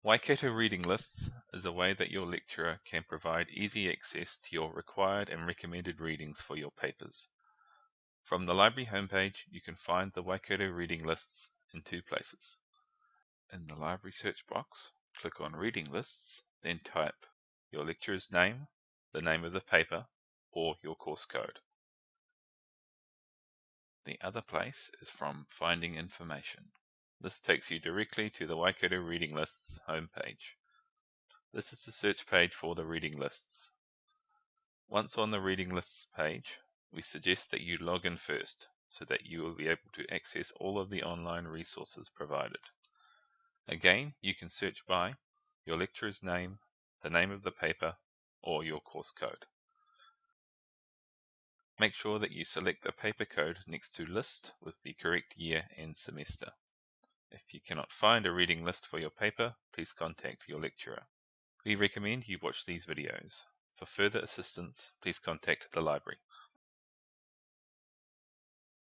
Waikato Reading Lists is a way that your lecturer can provide easy access to your required and recommended readings for your papers. From the library homepage, you can find the Waikato Reading Lists in two places. In the library search box, click on Reading Lists, then type your lecturer's name, the name of the paper, or your course code. The other place is from Finding Information. This takes you directly to the Waikato Reading Lists homepage. This is the search page for the reading lists. Once on the reading lists page, we suggest that you log in first so that you will be able to access all of the online resources provided. Again, you can search by your lecturer's name, the name of the paper, or your course code. Make sure that you select the paper code next to list with the correct year and semester. If you cannot find a reading list for your paper, please contact your lecturer. We recommend you watch these videos. For further assistance, please contact the library.